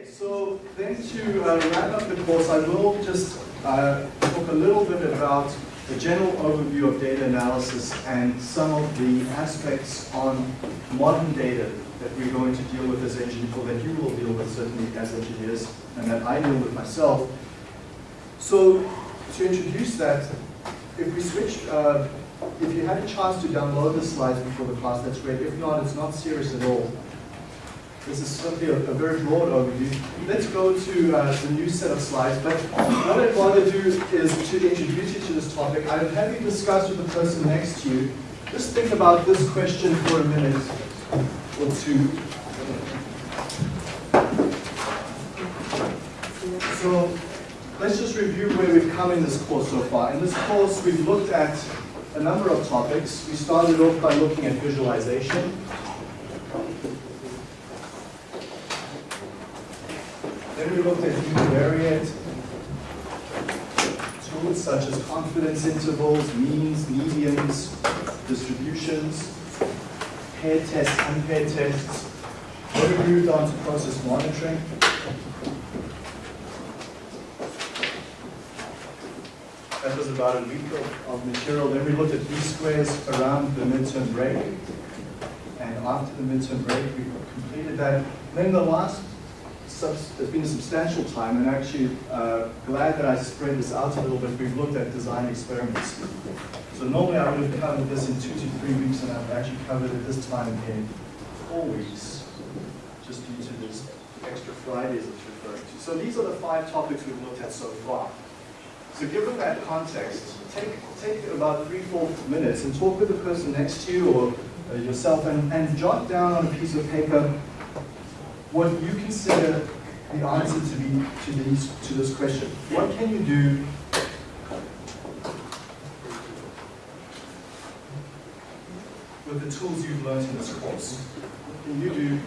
Okay, so then to uh, wrap up the course, I will just uh, talk a little bit about the general overview of data analysis and some of the aspects on modern data that we're going to deal with as engineers, or that you will deal with certainly as engineers, and that I deal with myself. So to introduce that, if we switch, uh, if you had a chance to download the slides before the class, that's great. If not, it's not serious at all. This is simply a, a very broad overview. Let's go to uh, the new set of slides, but what I'd rather do is to introduce you to this topic. I'd have you discuss with the person next to you. Just think about this question for a minute or two. So let's just review where we've come in this course so far. In this course, we've looked at a number of topics. We started off by looking at visualization. We looked at univariate tools such as confidence intervals, means, medians, distributions, paired tests, unpaired tests. Then we moved on to process monitoring. That was about a week of, of material. Then we looked at least squares around the midterm break. And after the midterm break, we completed that. Then the last there's been a substantial time, and actually uh, glad that I spread this out a little bit. We've looked at design experiments. So normally I would have covered this in two to three weeks, and I've actually covered it this time in four weeks, just due to this extra Fridays it's referring to. So these are the five topics we've looked at so far. So given that context, take, take about three, four minutes and talk with the person next to you or uh, yourself and, and jot down on a piece of paper what you consider the answer to be to these to this question. What can you do with the tools you've learned in this course? What can you do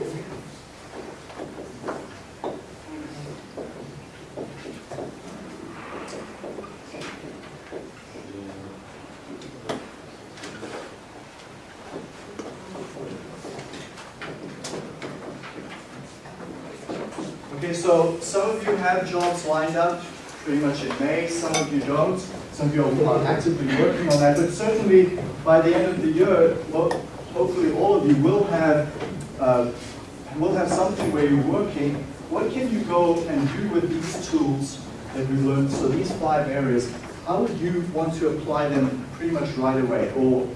Okay, so some of you have jobs lined up pretty much in May, some of you don't. Some of you are actively working on that, but certainly by the end of the year, well, hopefully all of you will have uh, will have something where you're working. What can you go and do with these tools that we learned? So these five areas, how would you want to apply them pretty much right away, or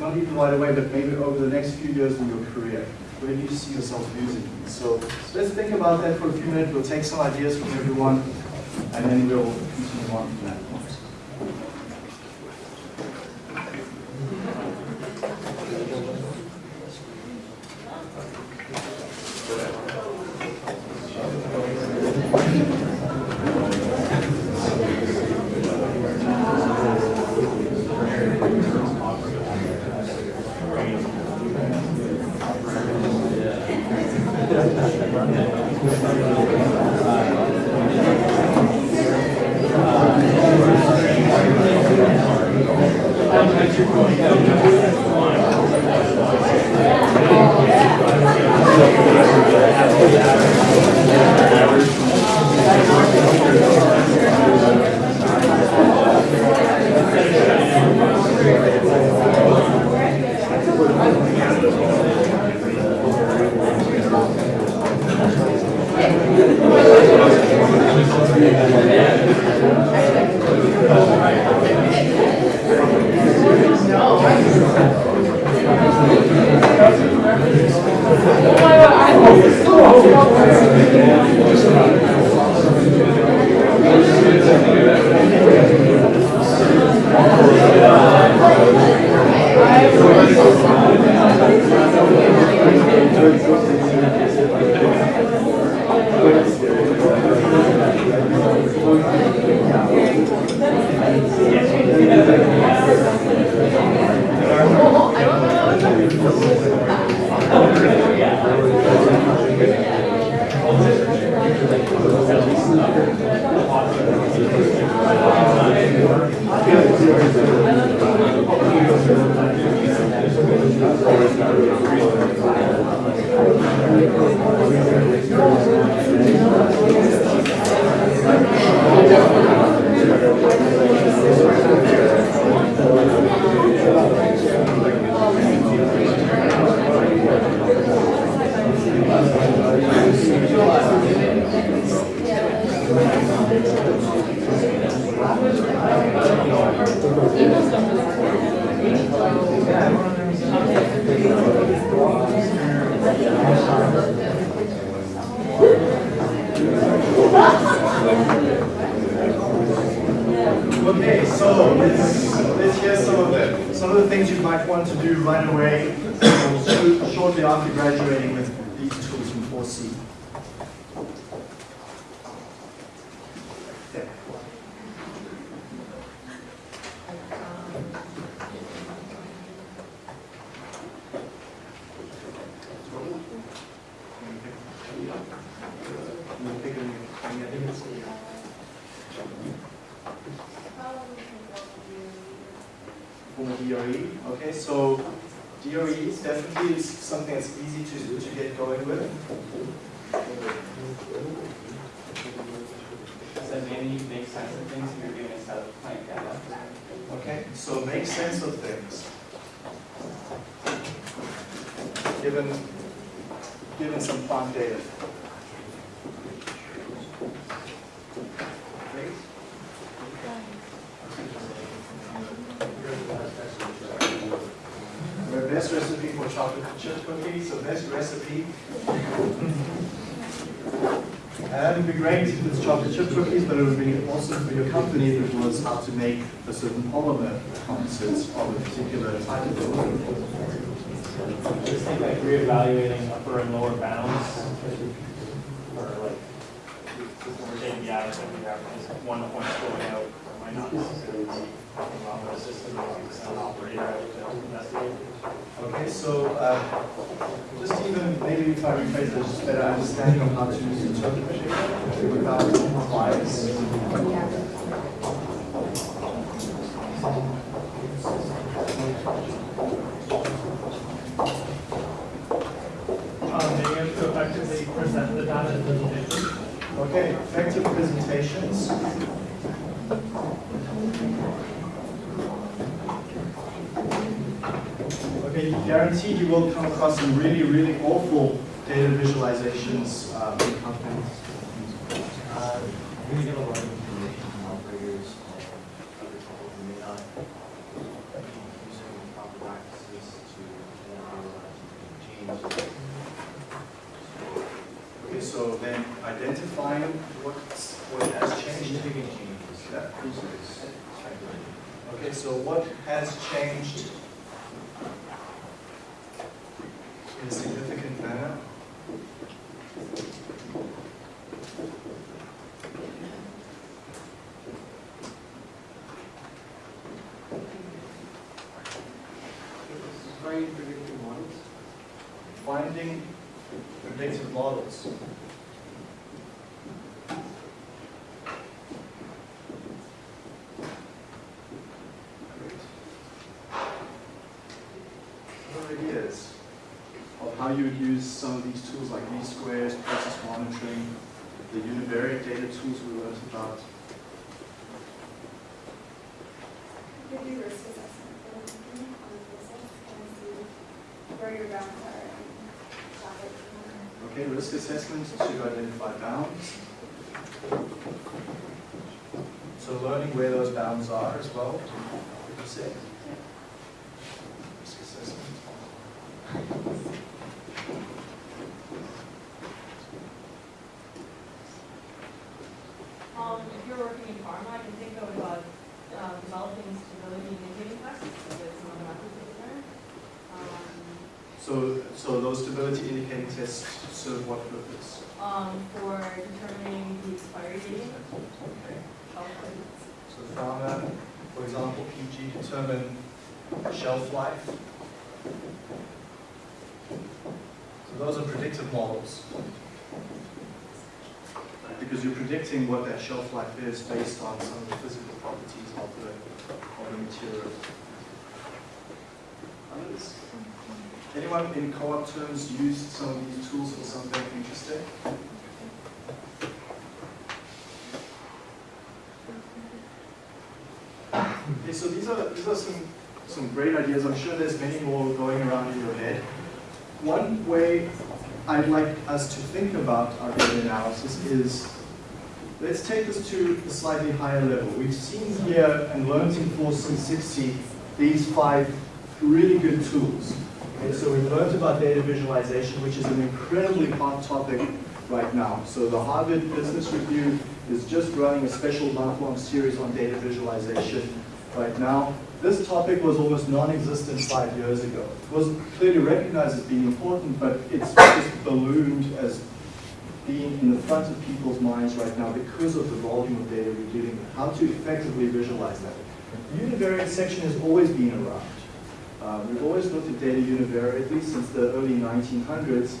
not even right away, but maybe over the next few years in your career? Where do you see yourself using these? So let's think about that for a few minutes. We'll take some ideas from everyone, and then we'll continue on from that. Gracias. Things you might want to do right away or shortly after graduating with these tools from 4C. Yeah. Form of DOE. Okay, so DOE definitely is something that's easy to, to get going with. So mainly make sense of things if you're doing of plant data. Okay, so make sense of things. Given, given some plant data. Great. The best recipe for chocolate chip cookies, so this recipe. And uh, it'd be great if it's chocolate chip cookies, but it would be awesome for your company if it was how to make a certain polymer composites of a particular type of polymer. Just think like reevaluating upper and lower bounds. Or like, we're taking the average, and we have just one point going out, or might not necessarily be talking about what system is, an operator out to investigate. Okay, so uh, just even maybe if I rephrase just better understanding of how to interpret it without bias. Um, being able to effectively present the data. Okay, effective presentations. Okay, guaranteed you will come across some really, really awful data visualizations uh, in companies. Uh, We're going to get a lot of information from operators and other people who may not be using proper practices to analyze change. Okay, so then identifying what's, what has changed. Significant changes. Yeah. Okay, so what has changed in a significant manner? Finding predictive models. Finding predictive models. Other ideas of how you would use some of these tools like least squares, process monitoring, the univariate data tools we learned about. You do risk assessment for the company on the basis and see where your bounds are and stop it. Okay, risk assessment to identify bounds. So learning where those bounds are as well, would you say? Risk assessment. Um, if you're working in pharma, I can think of, uh, uh, developing stability indicating tests, so that's some of the methods that we learned. Um, So, so those stability indicating tests serve what purpose? um, for determining the expiry date Okay. of goods. So pharma, for example, PG determine shelf life. So those are predictive models. Because you're predicting what that shelf life is based on some of the physical properties of the, of the material. Others? Anyone in co-op terms used some of these tools for something interesting? Okay, so these are, these are some, some great ideas. I'm sure there's many more going around in your head. One way I'd like us to think about our data analysis is, let's take this to a slightly higher level. We've seen here and learned in 4C60 these five really good tools. Okay, so we've learned about data visualization, which is an incredibly hot topic right now. So the Harvard Business Review is just running a special month-long series on data visualization right now. This topic was almost non-existent five years ago. It was clearly recognized as being important, but it's just ballooned as being in the front of people's minds right now because of the volume of data we're dealing with, how to effectively visualize that. Univariate section has always been around. Uh, we've always looked at data univariately since the early 1900s.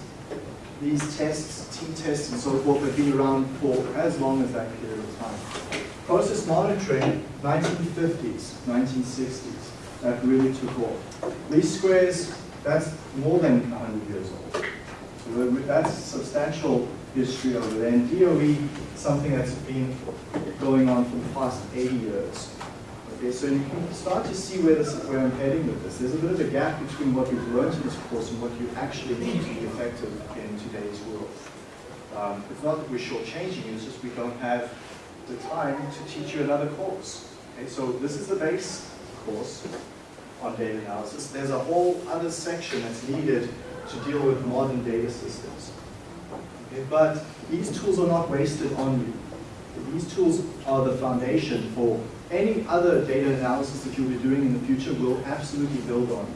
These tests, t-tests and so forth have been around for as long as that period of time. Process monitoring, 1950s, 1960s, that really took off. Least squares, that's more than 100 years old. So that's substantial history over there. And DOE, something that's been going on for the past 80 years. Okay, so you can start to see where, this, where I'm heading with this. There's a bit of a gap between what you've learned in this course and what you actually need to be effective in today's world. Um, it's not that we're shortchanging you, it's just we don't have the time to teach you another course. Okay, so this is the base course on data analysis. There's a whole other section that's needed to deal with modern data systems. Okay, but these tools are not wasted on you. These tools are the foundation for any other data analysis that you'll be doing in the future will absolutely build on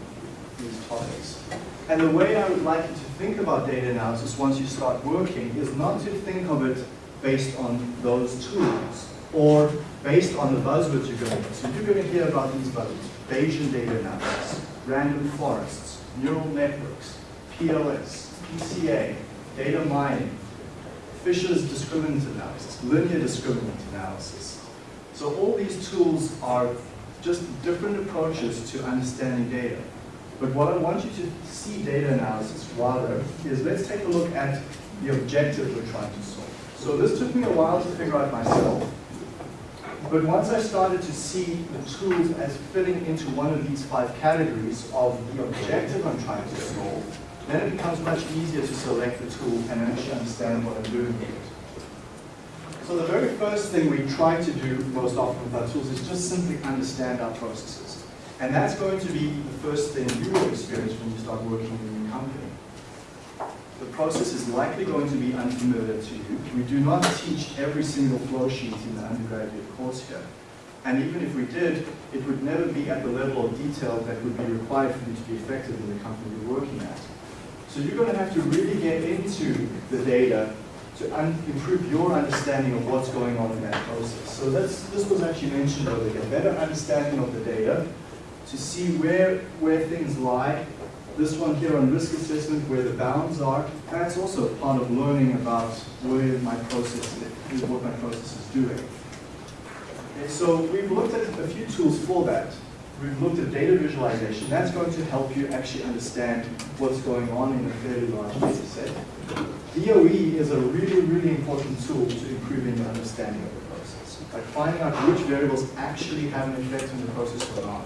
these topics. And the way I would like you to think about data analysis once you start working is not to think of it based on those tools or based on the buzzwords you're going to. So you're going to hear about these buzzwords, Bayesian data analysis, random forests, neural networks, PLS, PCA, data mining, Fisher's discriminant analysis, linear discriminant analysis. So all these tools are just different approaches to understanding data. But what I want you to see data analysis rather is let's take a look at the objective we're trying to solve. So this took me a while to figure out myself. But once I started to see the tools as fitting into one of these five categories of the objective I'm trying to solve, then it becomes much easier to select the tool and actually understand what I'm doing with it. So the very first thing we try to do most often with our tools is just simply understand our processes. And that's going to be the first thing you will experience when you start working in your company. The process is likely going to be unfamiliar to you. We do not teach every single flow sheet in the undergraduate course here. And even if we did, it would never be at the level of detail that would be required for you to be effective in the company you're working at. So you're going to have to really get into the data to improve your understanding of what's going on in that process. So that's, this was actually mentioned earlier, better understanding of the data to see where, where things lie. This one here on risk assessment, where the bounds are, that's also part of learning about where my process is, what my process is doing. Okay, so we've looked at a few tools for that. We've looked at data visualization. That's going to help you actually understand what's going on in a fairly large data set. DOE is a really, really important tool to improving your understanding of the process. By finding out which variables actually have an effect on the process or not.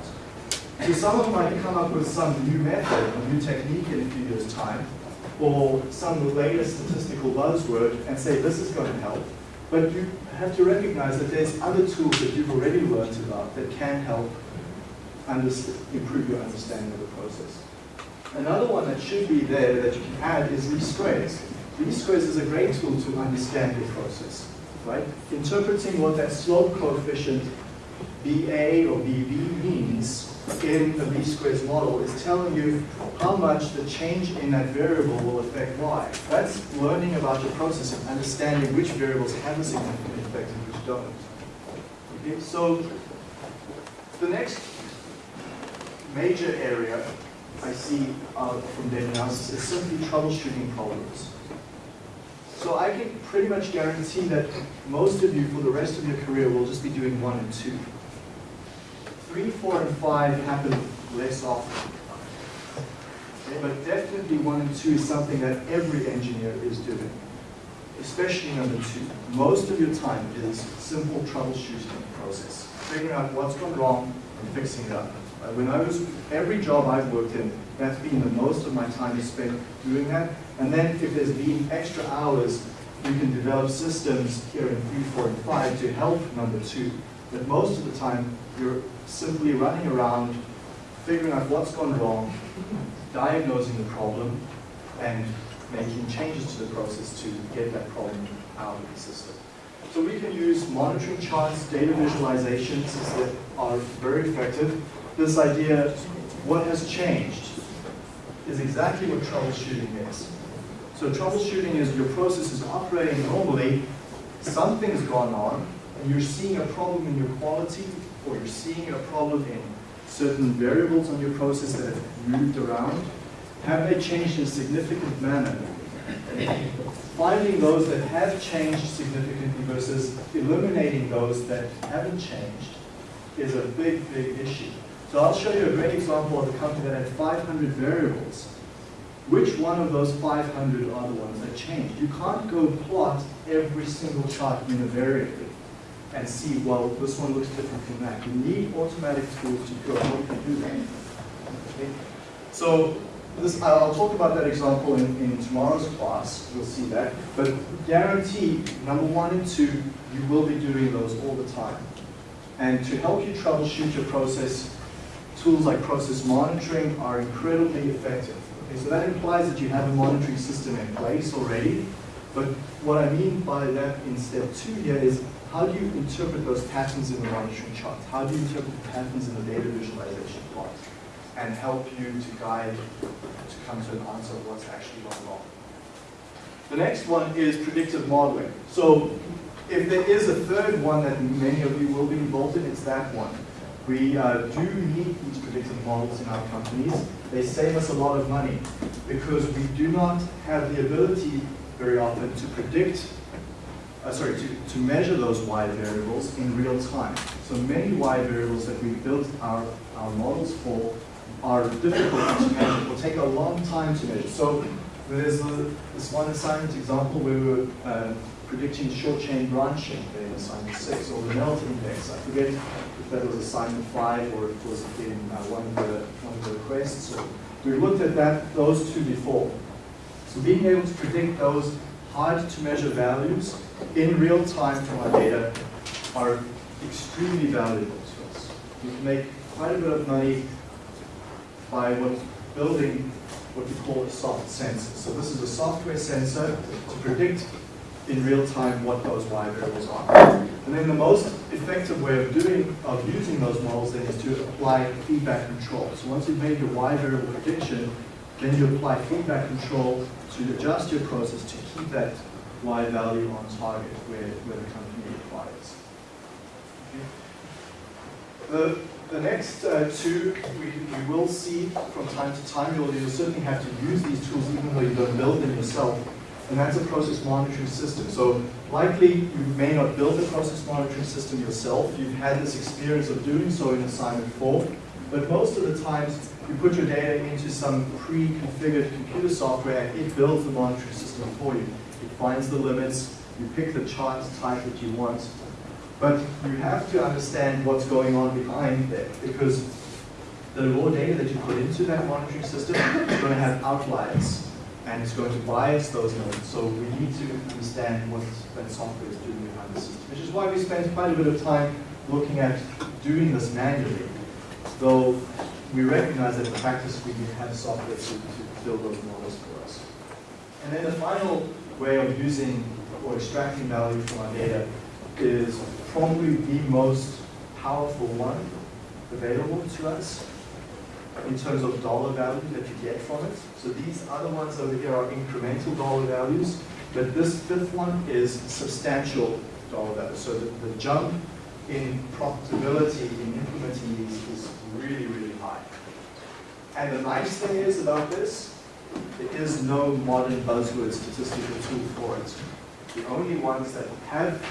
So some of them might come up with some new method, a new technique in a few years' time, or some latest statistical buzzword and say this is going to help. But you have to recognize that there's other tools that you've already learned about that can help improve your understanding of the process. Another one that should be there that you can add is least squares. Least squares is a great tool to understand your process, right? Interpreting what that slope coefficient BA or BB means in the least squares model is telling you how much the change in that variable will affect y. That's learning about your process and understanding which variables have a significant effect and which don't. Okay, so the next major area I see uh, from data analysis is simply troubleshooting problems. So I can pretty much guarantee that most of you for the rest of your career will just be doing one and two. Three, four, and five happen less often. Okay, but definitely one and two is something that every engineer is doing, especially number two. Most of your time is simple troubleshooting process, figuring out what's gone wrong and fixing it up. Uh, when I was, every job I've worked in, that's been the most of my time is spent doing that. And then if there's been extra hours, you can develop systems here in three, four, and five to help number two. But most of the time, you're simply running around figuring out what's gone wrong, diagnosing the problem, and making changes to the process to get that problem out of the system. So we can use monitoring charts, data visualizations that are very effective. This idea, what has changed, is exactly what troubleshooting is. So troubleshooting is your process is operating normally, something's gone on, you're seeing a problem in your quality, or you're seeing a problem in certain variables on your process that have moved around. Have they changed in a significant manner? Finding those that have changed significantly versus eliminating those that haven't changed is a big, big issue. So I'll show you a great example of a company that had 500 variables. Which one of those 500 are the ones that changed? You can't go plot every single chart univariately and see, well, this one looks different from that. You need automatic tools to go you do that. Okay? So this, I'll I'll talk about that example in, in tomorrow's class, you'll see that. But guarantee, number one and two, you will be doing those all the time. And to help you troubleshoot your process, tools like process monitoring are incredibly effective. Okay, so that implies that you have a monitoring system in place already. But what I mean by that in step two here is how do you interpret those patterns in the monitoring charts? How do you interpret the patterns in the data visualization plot? And help you to guide to come to an answer of what's actually going wrong. The next one is predictive modeling. So if there is a third one that many of you will be involved in, it's that one. We uh, do need these predictive models in our companies. They save us a lot of money because we do not have the ability very often to predict, uh, sorry, to, to measure those Y variables in real time. So many Y variables that we built our, our models for are difficult to measure. Will take a long time to measure. So there's a, this one assignment example where we were uh, predicting short chain branching in assignment six, or the melt index. I forget if that was assignment five or if it was in uh, one of the one of the requests. So we looked at that those two before. So being able to predict those hard to measure values in real time from our data are extremely valuable to us. We can make quite a bit of money by what, building what we call a soft sensor. So this is a software sensor to predict in real time what those Y variables are. And then the most effective way of doing, of using those models then is to apply feedback control. So once you've made your Y variable prediction, then you apply feedback control to adjust your process to keep that Y value on target where, where the company requires. Okay. The, the next uh, two we, we will see from time to time. You'll, you'll certainly have to use these tools even though you don't build them yourself. And that's a process monitoring system. So likely you may not build a process monitoring system yourself. You've had this experience of doing so in assignment four. But most of the times you put your data into some pre-configured computer software it builds the monitoring system for you. It finds the limits, you pick the chart type that you want, but you have to understand what's going on behind there because the raw data that you put into that monitoring system is going to have outliers and it's going to bias those nodes. So we need to understand what that software is doing behind the scenes, which is why we spend quite a bit of time looking at doing this manually. Though we recognize that in practice we have software to, to build those models for us. And then the final way of using or extracting value from our data is probably the most powerful one available to us in terms of dollar value that you get from it. So these other ones over here are incremental dollar values, but this fifth one is substantial dollar value. So the, the jump in profitability in implementing these is really, really high. And the nice thing is about this, there is no modern buzzword statistical tool for it. The only ones that have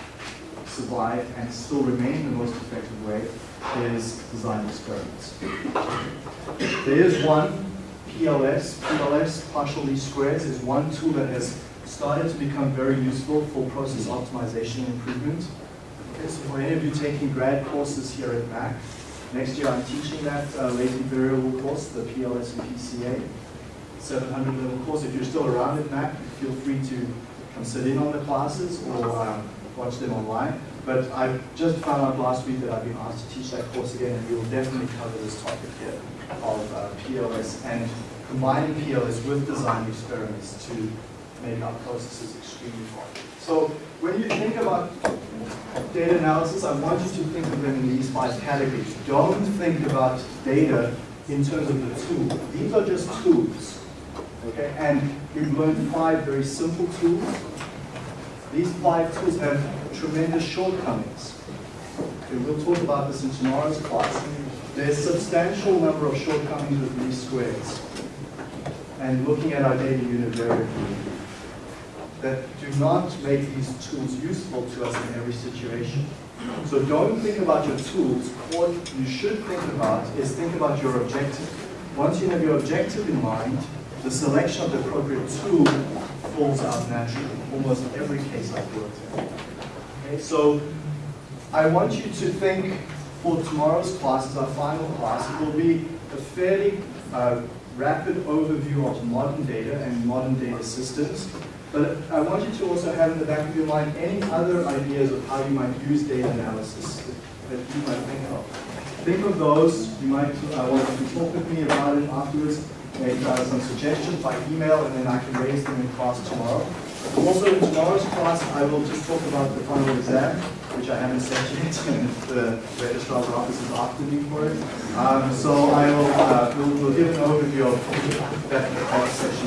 survived and still remain the most effective way is design experiments. There is one, PLS, PLS, partial least squares, is one tool that has started to become very useful for process optimization and improvement. Okay, so for any of you taking grad courses here at Mac, next year I'm teaching that uh, latent variable course, the PLS and PCA, 700 level course. If you're still around at Mac, feel free to come sit in on the classes or um, watch them online. but I just found out last week that I've been asked to teach that course again, and we will definitely cover this topic here of uh, PLS and combining PLS with design experiments to make our processes extremely fast. So when you think about data analysis, I want you to think of them in these five categories. Don't think about data in terms of the tool. These are just tools. Okay, and we've learned five very simple tools. These five tools have tremendous shortcomings. Okay, we'll talk about this in tomorrow's class. There's a substantial number of shortcomings with least squares. And looking at our data univariately, that do not make these tools useful to us in every situation. So don't think about your tools. What you should think about is think about your objective. Once you have your objective in mind, the selection of the appropriate tool falls out naturally, almost every case I've worked in. Okay, so I want you to think for tomorrow's class, as our final class, it will be a fairly uh, rapid overview of modern data and modern data systems. But I want you to also have in the back of your mind any other ideas of how you might use data analysis that you might think of. Think of those. You might uh, want to talk with me about it afterwards, make uh, some suggestions by email, and then I can raise them in class tomorrow. Also, in tomorrow's class, I will just talk about the final exam, which I haven't set yet, and the registrar's office is after me for it. Um, so I will uh, we'll, we'll give an overview of that, that session.